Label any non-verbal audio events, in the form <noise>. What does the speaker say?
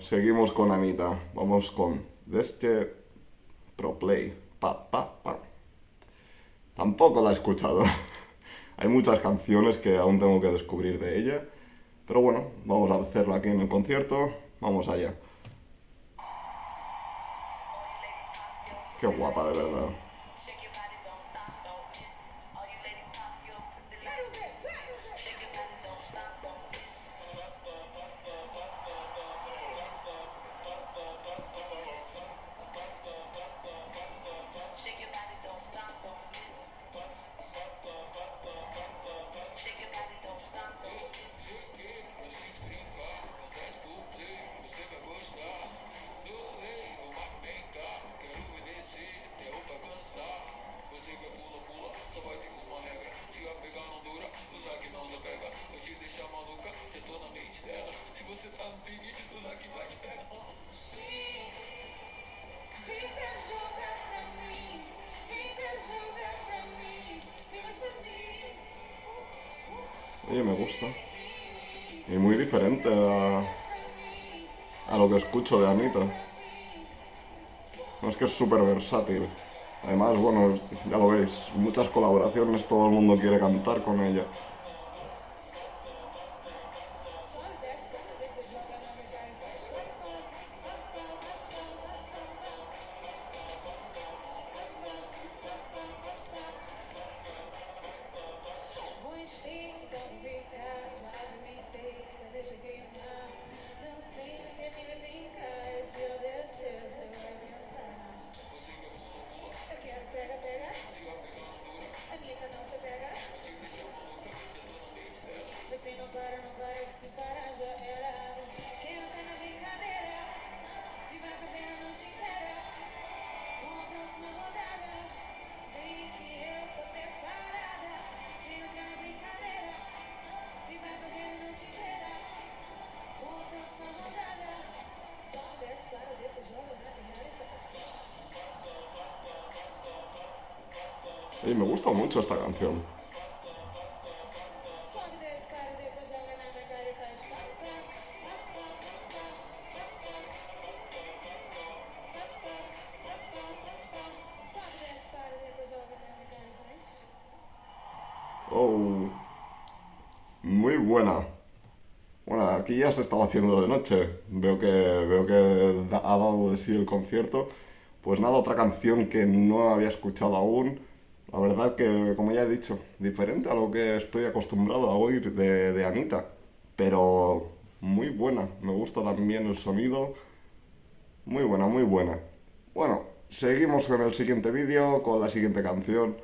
Seguimos con Anita. Vamos con este Pro Play. Pa. Tampoco la he escuchado. <laughs> Hay muchas canciones que aún tengo que descubrir de ella. Pero bueno, vamos a hacerlo aquí en el concierto. Vamos allá. Qué guapa, de verdad. Oye, me gusta. Y muy diferente a, a lo que escucho de Anita. No es que es súper versátil. Además, bueno, ya lo veis, muchas colaboraciones, todo el mundo quiere cantar con ella. Joga na minha cara e faz. Oh, muy buena. Bueno, aquí ya se estaba haciendo de noche. Veo que, veo que ha dado de sí el concierto. Pues nada, otra canción que no había escuchado aún. La verdad que, como ya he dicho, diferente a lo que estoy acostumbrado a oír de, Anita. Pero muy buena. Me gusta también el sonido. Muy buena, muy buena. Bueno, seguimos con el siguiente vídeo, con la siguiente canción.